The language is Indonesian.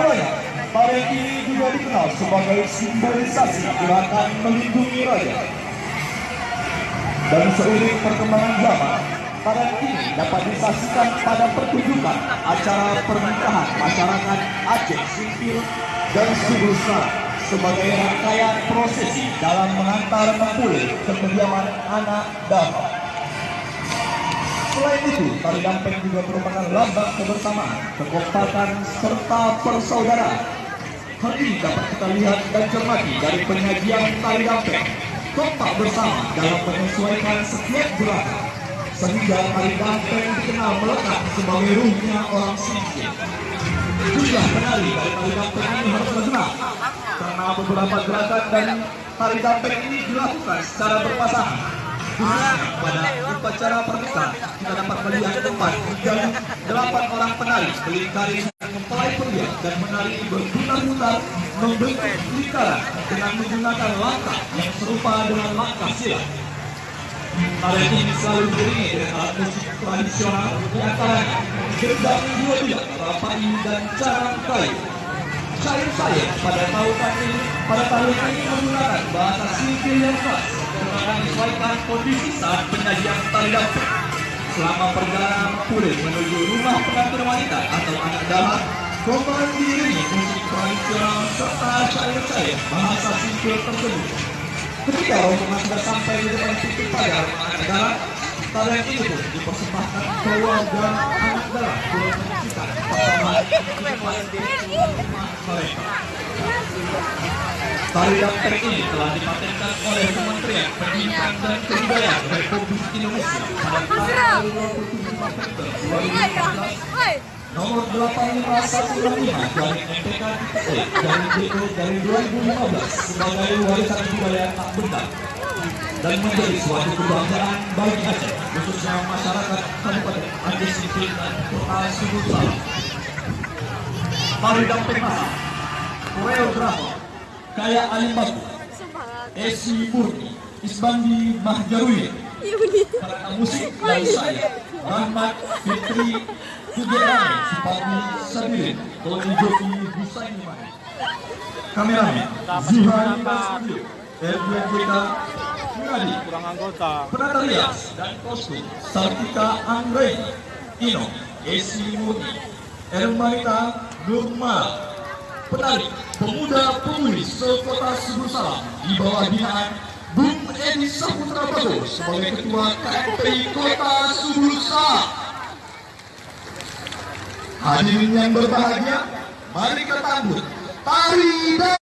mulanya, tarian ini juga dikenal sebagai simbolisasi gerakan melindungi raja. Dan seiring perkembangan zaman, tarian ini dapat disaksikan pada pertunjukan acara pernikahan masyarakat Aceh sipil dan Subulsa sebagai rangkaian prosesi dalam mengantar mempulih ke kediaman anak dapat. Selain itu, tari dampeng juga merupakan lambang kebersamaan, kekompakan, serta persaudaraan. Hal ini dapat kita lihat dan cermati dari penyajian tari dampeng. Kompak bersama dalam menyesuaikan setiap gerakan, sehingga tari dampeng dikenal melekat sebagai ruhnya orang Singkil. Jumlah penari dari tari dampeng ini harus bergerak, karena beberapa gerakan dari tari dampeng ini dilakukan secara berpasangan pada upacara pernikahan kita dapat melihat tempat dari delapan orang penari melingkari mempelai pria dan menari berputar-putar membentuk lingkaran dengan menggunakan langkah yang serupa dengan langkah silat. Tarian ini selalu diiringi dengan alat musik tradisional di antaranya gendang dua dia, rapai dan carang kayu. Cair-cair pada tahun ini pada tahun ini menggunakan bahasa sipil yang khas menyesuaikan kondisi saat penyajian tari damping. Selama perjalanan kulit menuju rumah pengantin wanita atau anak dalam, Gombal diiringi musik tradisional serta cair-cair bahasa sipil tersebut. Ketika rombongan sudah sampai di depan pintu pagar anak dalam, tarian ini pun dipersembahkan keluarga anak dalam untuk menyaksikan persembahan mereka. Tari dampeng ini telah dipatenkan oleh Kementerian Pendidikan dan Kebudayaan Republik Indonesia pada tanggal 27 November 2014 nomor 85165 dari MPK TPE dari DO dari 2015 sebagai warisan budaya tak benda dan menjadi suatu kebanggaan bagi Aceh khususnya masyarakat Kabupaten Aceh Sipil dan Kota Sumut Salam. Tari dampeng masa koreografer Kaya Alim Baku, Esi Murni, Isbandi Mahjarui, para musik dari saya, Rahmat Fitri Kugerane, Supati Sabirin, Tony Joki Husaini Mani. Kameramen, Basudil, RBJK Muradi, kurang anggota. Penata rias dan kostum Sartika Anggreni, Ino, Esi Murni, Ermanita Nurmal, penari pemuda pemudi sekota Subur Salam di bawah binaan Bung Edi Saputra Bago sebagai ketua KMPI Kota Subur Salam. Hadirin yang berbahagia, mari kita tari dampeng.